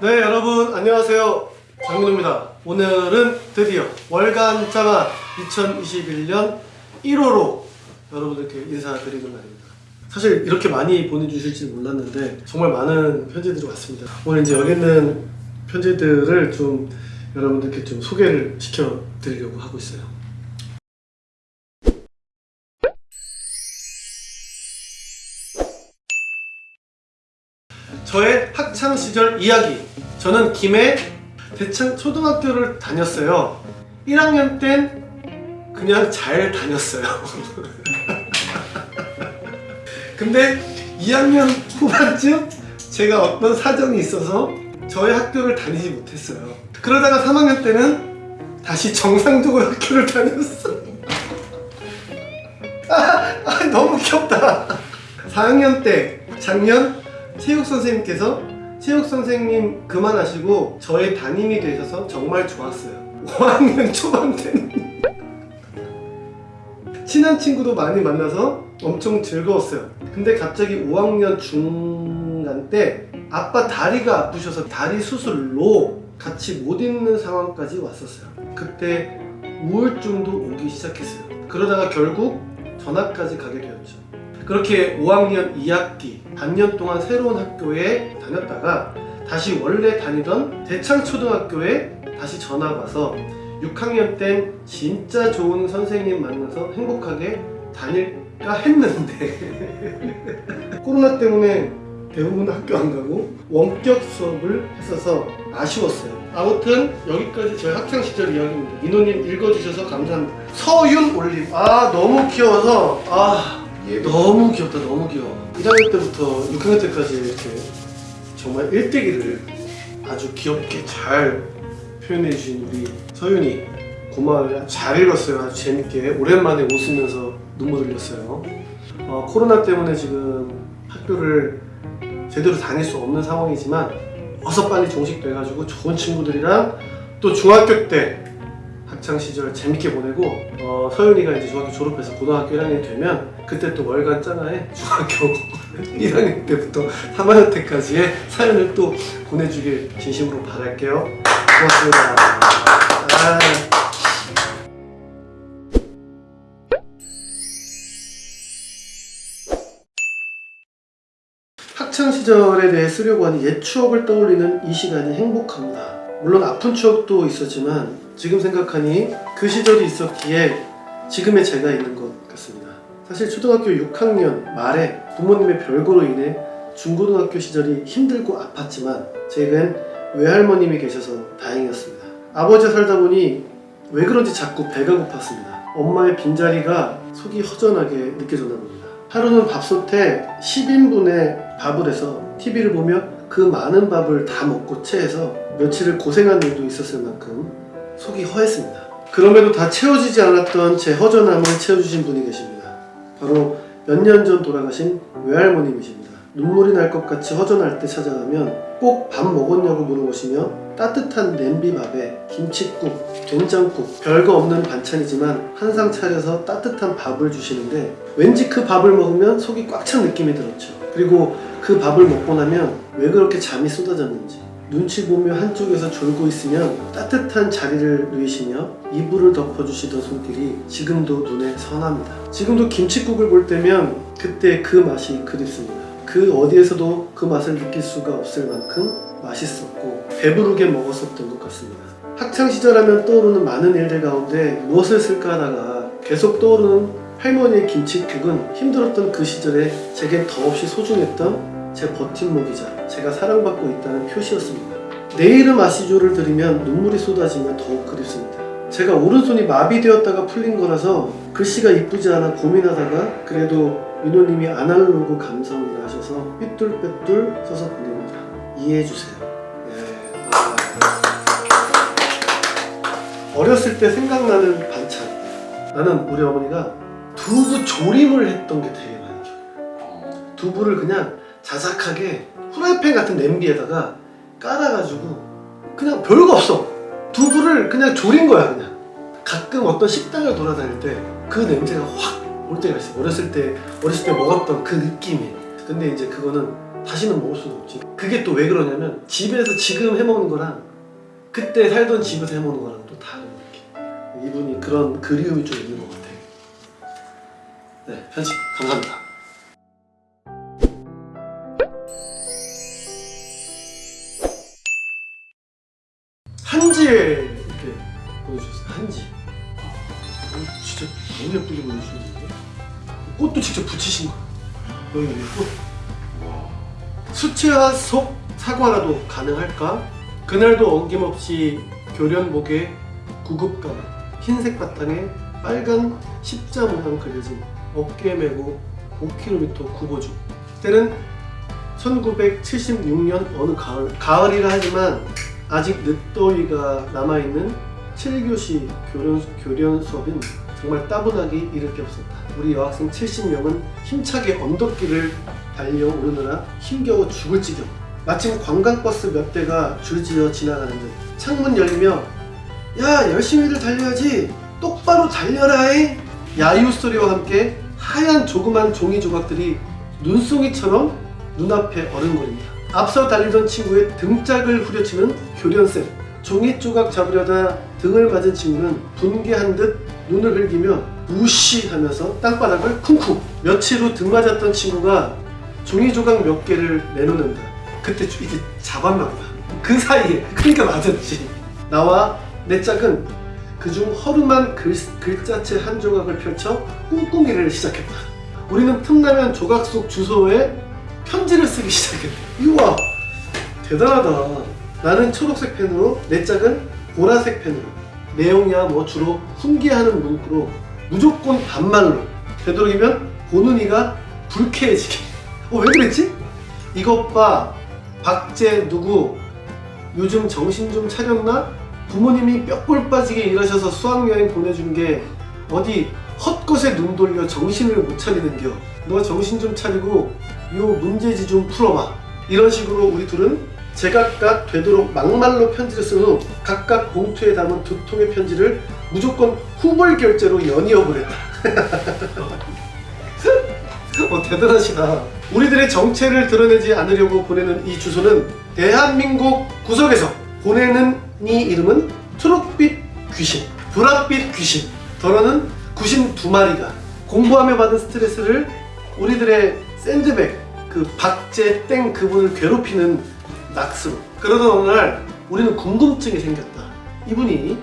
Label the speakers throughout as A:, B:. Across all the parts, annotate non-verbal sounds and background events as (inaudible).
A: 네 여러분 안녕하세요. 장민호입니다. 오늘은 드디어 월간 장화 2021년 1호로 여러분들께 인사드리는 날입니다. 사실 이렇게 많이 보내주실지 몰랐는데 정말 많은 편지들이 왔습니다. 오늘 이제 여기 있는 편지들을 좀 여러분들께 좀 소개를 시켜 드리려고 하고 있어요 저의 학창 시절 이야기. 저는 김해 대창 초등학교를 다녔어요. 1학년 땐 그냥 잘 다녔어요. (laughs) 근데 2학년 후반쯤 제가 어떤 사정이 있어서 저의 학교를 다니지 못했어요. 그러다가 3학년 때는 다시 정상적으로 학교를 다녔어. (laughs) 아, 아 너무 귀엽다. 4학년 때 작년 체육 선생님께서 체육 선생님 그만하시고 저의 담임이 되셔서 정말 좋았어요. 5학년 (laughs) 초반 때는 친한 친구도 많이 만나서 엄청 즐거웠어요. 근데 갑자기 5학년 중간 때 아빠 다리가 아프셔서 다리 수술로 같이 못 있는 상황까지 왔었어요. 그때 우울증도 오기 시작했어요. 그러다가 결국 전학까지 가게 되었죠. 그렇게 5학년 2학기 반년 동안 새로운 학교에 다녔다가 다시 원래 다니던 대창초등학교에 다시 전학 와서 6학년 땐 진짜 좋은 선생님 만나서 행복하게 다닐까 했는데 (laughs) 코로나 때문에 대부분 학교 안 가고 원격 수업을 했어서 아쉬웠어요. 아무튼 여기까지 저희 학창 시절 이야기입니다. 민호님 읽어주셔서 감사합니다. 서윤 올림. 아 너무 귀여워서 아 너무 귀엽다 너무 귀여워. 1학년 때부터 6학년 때까지 이렇게 정말 일대기를 아주 귀엽게 잘 표현해 주신 우리 서윤이 고마워요. 잘 읽었어요. 아주 재밌게 오랜만에 웃으면서 눈물 흘렸어요. 어, 코로나 때문에 지금 학교를 제대로 다닐 수 없는 상황이지만 어서 빨리 종식돼가지고 좋은 친구들이랑 또 중학교 때 학창 시절 재밌게 보내고 어, 서윤이가 이제 중학교 졸업해서 고등학교 1학년이 되면 그때 또 월간 짱아에 (laughs) 중학교 1학년 때부터 3학년 때까지의 사연을 또 보내주길 진심으로 바랄게요. 고맙습니다. 아. 학창 시절에 대해 쓰려고 하는 옛 추억을 떠올리는 이 시간이 행복합니다. 물론 아픈 추억도 있었지만 지금 생각하니 그 시절이 있었기에 지금의 제가 있는 것 같습니다. 사실 초등학교 6학년 말에 부모님의 별거로 인해 중고등학교 시절이 힘들고 아팠지만 제겐 외할머님이 계셔서 다행이었습니다. 아버지와 살다 보니 왜 그런지 자꾸 배가 고팠습니다. 엄마의 빈자리가 속이 허전하게 느껴졌나 봅니다. 하루는 밥솥에 10인분의 밥을 해서 TV를 보며 그 많은 밥을 다 먹고 체해서 며칠을 고생한 일도 있었을 만큼 속이 허했습니다. 그럼에도 다 채워지지 않았던 제 허전함을 채워주신 분이 계십니다. 바로 몇 년 전 돌아가신 외할머님이십니다. 눈물이 날 것 같이 허전할 때 찾아가면 꼭 밥 먹었냐고 물어보시며 따뜻한 냄비밥에 김치국, 된장국, 별거 없는 반찬이지만 한 상 차려서 따뜻한 밥을 주시는데 왠지 그 밥을 먹으면 속이 꽉 찬 느낌이 들었죠. 그리고 그 밥을 먹고 나면 왜 그렇게 잠이 쏟아졌는지 눈치 보며 한쪽에서 졸고 있으면 따뜻한 자리를 누이시며 이불을 덮어주시던 손길이 지금도 눈에 선합니다. 지금도 김치국을 볼 때면 그때 그 맛이 그립습니다. 그 어디에서도 그 맛을 느낄 수가 없을 만큼 맛있었고 배부르게 먹었었던 것 같습니다. 학창시절 하면 떠오르는 많은 일들 가운데 무엇을 쓸까 하다가 계속 떠오르는 할머니의 김치국은 힘들었던 그 시절에 제겐 더없이 소중했던 제 버팀목이자 제가 사랑받고 있다는 표시였습니다. 내 이름 아시조를 들으면 눈물이 쏟아지며 더욱 그립습니다. 제가 오른손이 마비되었다가 풀린 거라서 글씨가 이쁘지 않아 고민하다가 그래도 민호님이 아날로그 감성이라 하셔서 삐뚤빼뚤 써서 보냅니다. 이해해주세요. 네. 아. 어렸을 때 생각나는 반찬 나는 우리 어머니가 두부 조림을 했던 게 되게 많이 기억해요. 두부를 그냥 자작하게 후라이팬 같은 냄비에다가 깔아가지고 그냥 별거 없어 두부를 그냥 조린 거야 그냥 가끔 어떤 식당을 돌아다닐 때 그 냄새가 확 올 때가 있어 어렸을 때 어렸을 때 먹었던 그 느낌이 근데 이제 그거는 다시는 먹을 수는 없지. 그게 또 왜 그러냐면 집에서 지금 해먹는 거랑 그때 살던 집에서 해먹는 거랑 또 다른 느낌. 이분이 그런 그리움이 좀 있는 것 같아요. 네, 편집 감사합니다. 이렇게 보여주셨어요. 한지. 어, 진짜 너무 예쁘게 보여주셨는데 꽃도 직접 붙이신 거예요. 여기 위에 꽃. 수채화 속 사과라도 가능할까? 그날도 어김없이 교련복에 구급 가방, 흰색 바탕에 빨간 십자 모양 그려진 어깨 메고 5km 구보주. 때는 1976년 어느 가을, 가을이라 하지만 아직 늦더위가 남아있는 7교시 교련, 교련 수업인 정말 따분하기 이를 게 없었다. 우리 여학생 70명은 힘차게 언덕길을 달려오르느라 힘겨워 죽을 지경. 마침 관광버스 몇 대가 줄지어 지나가는 듯 창문 열리며 야 열심히들 달려야지 똑바로 달려라잉 야유 소리와 함께 하얀 조그만 종이 조각들이 눈송이처럼 눈앞에 어른거립니다. 앞서 달리던 친구의 등짝을 후려치는 교련쌤 종이 조각 잡으려다 등을 맞은 친구는 분개한 듯 눈을 흘기며 무시하면서 땅바닥을 쿵쿵 며칠 후 등 맞았던 친구가 종이 조각 몇 개를 내놓는다. 그때 주- 이게 잡았나 보다. 그 사이에 그러니까 맞았지. 나와 내 짝은 그중 허름한 글, 글자체 한 조각을 펼쳐 꿍꿍이를 시작했다. 우리는 틈나면 조각 속 주소에 편지를 쓰기 시작했다. 이와 대단하다. 나는 초록색 펜으로 내 짝은 보라색 펜으로. 내용이야 뭐 주로 훈계하는 문구로 무조건 반말로. 되도록이면 보는 이가 불쾌해지게. 어 왜 그랬지? 이것 봐 박제 누구? 요즘 정신 좀 차렸나? 부모님이 뼈골 빠지게 일하셔서 수학여행 보내준 게 어디 헛것에 눈 돌려 정신을 못 차리는겨. 너 정신 좀 차리고 요 문제지 좀 풀어봐 이런 식으로 우리 둘은 제각각 되도록 막말로 편지를 쓴 후 각각 봉투에 담은 두 통의 편지를 무조건 후벌 결제로 연이어 보냈다 (laughs) 어, 대단하시다. 우리들의 정체를 드러내지 않으려고 보내는 이 주소는 대한민국 구석에서 보내는 이 이름은 초록빛 귀신, 보랏빛 귀신. 더러는 귀신 두 마리가 공부하며 받은 스트레스를 우리들의 샌드백, 그 박제 땡 그분을 괴롭히는 낚스로. 그러던 어느 날 우리는 궁금증이 생겼다. 이분이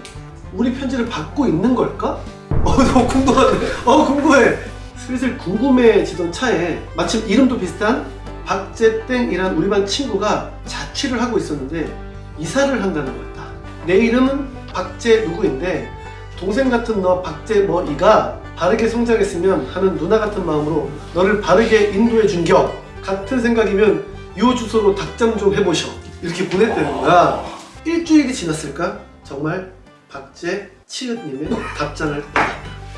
A: 우리 편지를 받고 있는 걸까? 어, 너무 궁금하네. 어, 궁금해. 슬슬 궁금해지던 차에 마침 이름도 비슷한 박재땡이란 우리 반 친구가 자취를 하고 있었는데 이사를 한다는 거였다. 내 이름은 박재 누구인데 동생 같은 너 박재 뭐 이가 바르게 성장했으면 하는 누나 같은 마음으로 너를 바르게 인도해 준겨 같은 생각이면 요 주소로 닭장 좀 해보셔 이렇게 보냈다는 거야 일주일이 지났을까? 정말 박재 치읓님의 답장을 받았다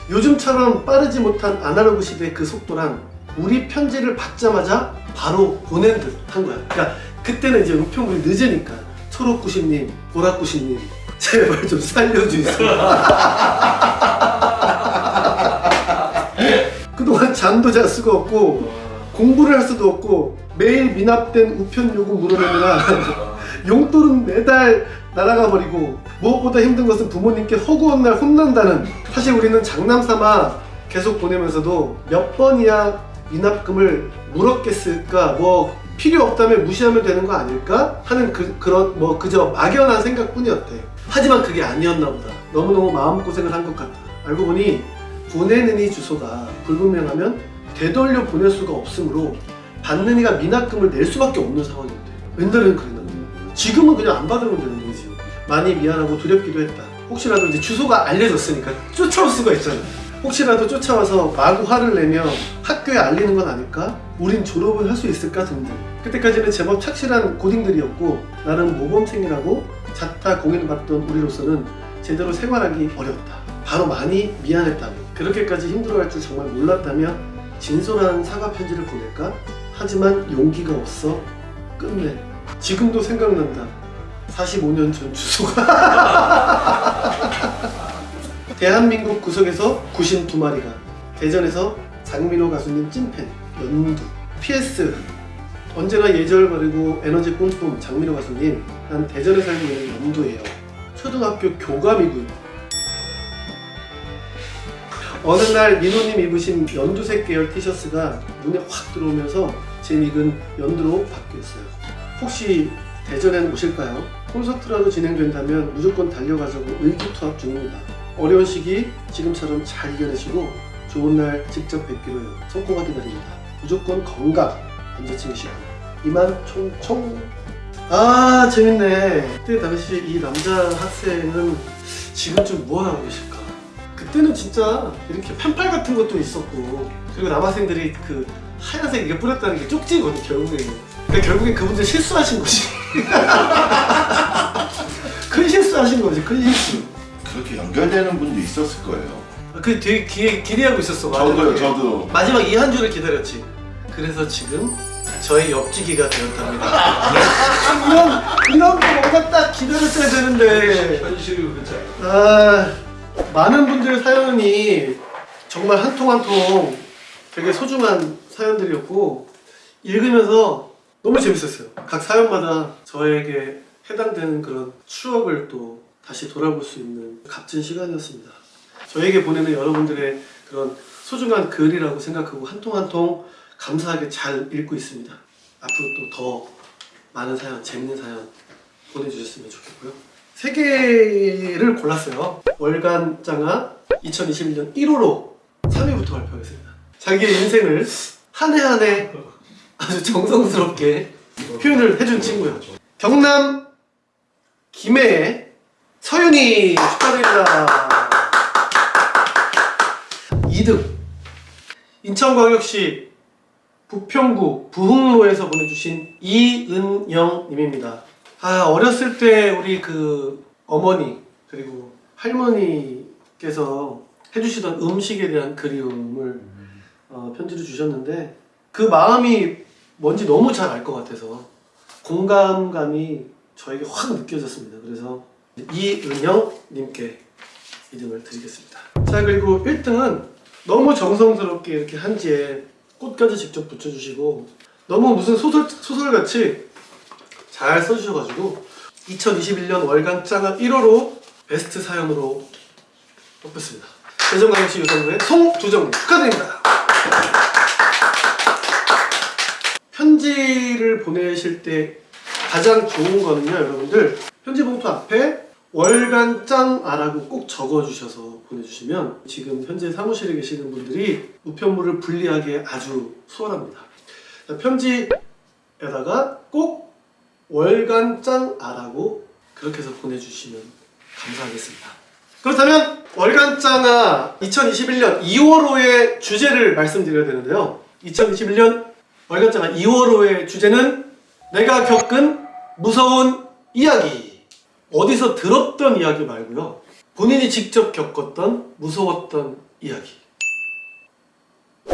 A: 요즘처럼 빠르지 못한 아날로그 시대의 그 속도랑 우리 편지를 받자마자 바로 보낸 듯 한 거야. 그러니까 그때는 이제 우편물이 늦으니까 초록구신님, 보라구신님 제발 좀 살려주세요. (laughs) (laughs) 그동안 잠도 잘 수가 없고 공부를 할 수도 없고 매일 미납된 우편 요금 물어내느라 (laughs) 용돈은 매달 날아가 버리고 무엇보다 힘든 것은 부모님께 허구한 날 혼난다는 사실 우리는 장난삼아 계속 보내면서도 몇 번이야 미납금을 물었겠을까? 뭐 필요 없다면 무시하면 되는 거 아닐까? 하는 그, 그런 뭐 그저 막연한 생각뿐이었대. 하지만 그게 아니었나 보다. 너무너무 마음고생을 한 것 같다 알고 보니 보내는 이 주소가 불분명하면 되돌려 보낼 수가 없으므로 받는 이가 미납금을 낼 수밖에 없는 상황이었대 옛날에는 그랬나? 봐 지금은 그냥 안 받으면 되는 거지. 많이 미안하고 두렵기도 했다. 혹시라도 이제 주소가 알려졌으니까 쫓아올 수가 있잖아. 혹시라도 쫓아와서 마구 화를 내며 학교에 알리는 건 아닐까? 우린 졸업을 할 수 있을까? 등등. 그때까지는 제법 착실한 고딩들이었고 나름 모범생이라고 자타 공인을 받던 우리로서는 제대로 생활하기 어려웠다. 바로 많이 미안했다며 그렇게까지 힘들어할 줄 정말 몰랐다며 진솔한 사과 편지를 보낼까? 하지만 용기가 없어 끝내. 지금도 생각난다. 45년 전 주소가. (laughs) 대한민국 구석에서 구신 두 마리가 대전에서 장민호 가수님 찐팬 연두. PS 언제나 예절 바르고 에너지 뿜뿜 장민호 가수님 난 대전에 살고 있는 연두예요. 초등학교 교감이군 어느 날 민호님 입으신 연두색 계열 티셔츠가 눈에 확 들어오면서 제 닉은 연두로 바뀌었어요. 혹시 대전엔 오실까요? 콘서트라도 진행된다면 무조건 달려가자고 의기투합 중입니다. 어려운 시기 지금처럼 잘 이겨내시고 좋은 날 직접 뵙기로 해요. 성공하 기다립니다. 무조건 건강 언제쯤이시고 이만 총총. 아 재밌네. 그때 당시 이 남자 학생은 지금쯤 무엇하고 계실까 그때는 진짜 이렇게 펜팔 같은 것도 있었고 그리고 남학생들이 그 하얀색 이게 뿌렸다는 게 쪽지거든 결국에 그러니까 결국에 그분들 실수하신 거지 (laughs) 큰 실수하신 거지 큰 실수
B: 그렇게 연결되는 분도 있었을 거예요.
A: 그 되게 기대, 기대하고 있었어
B: 저도요,
A: 마지막에.
B: 저도.
A: 마지막 이 한 주를 기다렸지 그래서 지금 저의 옆지기가 되었답니다 (laughs) 이런 이런 거 뭔가 딱 기다렸어야 되는데
C: 현실이 않아요.
A: 아 많은 분들 사연이 정말 한 통 한 통 되게 소중한 사연들이었고 읽으면서 너무 재밌었어요. 각 사연마다 저에게 해당되는 그런 추억을 또 다시 돌아볼 수 있는 값진 시간이었습니다. 저에게 보내는 여러분들의 그런 소중한 글이라고 생각하고 한 통 한 통 감사하게 잘 읽고 있습니다. 앞으로 또 더 많은 사연, 재밌는 사연 보내주셨으면 좋겠고요. 세 개를 골랐어요. 월간 장아 2021년 1호로 3위부터 발표하겠습니다. 자기의 인생을 한 해 한 해 아주 정성스럽게 표현을 해준 친구요. 경남 김해의 서윤이 축하드립니다. 2등 인천광역시 부평구 부흥로에서 보내주신 이은영님입니다. 아 어렸을 때 우리 그 어머니 그리고 할머니께서 해주시던 음식에 대한 그리움을 어, 편지를 주셨는데 그 마음이 뭔지 너무 잘 알 것 같아서 공감감이 저에게 확 느껴졌습니다. 그래서 이은영님께 2등을 드리겠습니다. 자 그리고 1등은 너무 정성스럽게 이렇게 한지에 꽃까지 직접 붙여주시고 너무 무슨 소설 소설같이 잘 써주셔가지고 2021년 월간 짱은 1호로 베스트 사연으로 뽑혔습니다. 대전광역시 유성구의 송두정 축하드립니다. 편지를 보내실 때 가장 좋은 거는요 여러분들 편지 봉투 앞에 월간 짱아라고 꼭 적어주셔서 보내주시면 지금 현재 사무실에 계시는 분들이 우편물을 분리하기에 아주 수월합니다. 자, 편지에다가 꼭 월간 짱아라고 그렇게 해서 보내주시면 감사하겠습니다. 그렇다면 월간 짱아 2021년 2월호의 주제를 말씀드려야 되는데요. 2021년 월간 짱아 2월호의 주제는 내가 겪은 무서운 이야기. 어디서 들었던 이야기 말고요. 본인이 직접 겪었던 무서웠던 이야기.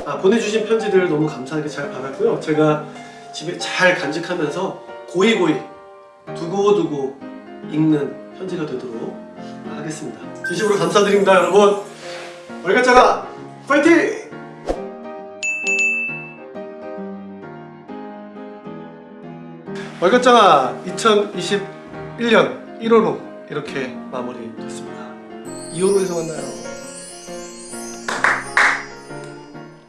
A: 아, 보내주신 편지들 너무 감사하게 잘 받았고요. 제가 집에 잘 간직하면서 고이고이 두고두고 읽는 편지가 되도록 하겠습니다. 진심으로 감사드립니다, 여러분. 월간짜가 파이팅! 월간짜가 2021년 1월호 이렇게 마무리됐습니다. 2월호에서 만나요.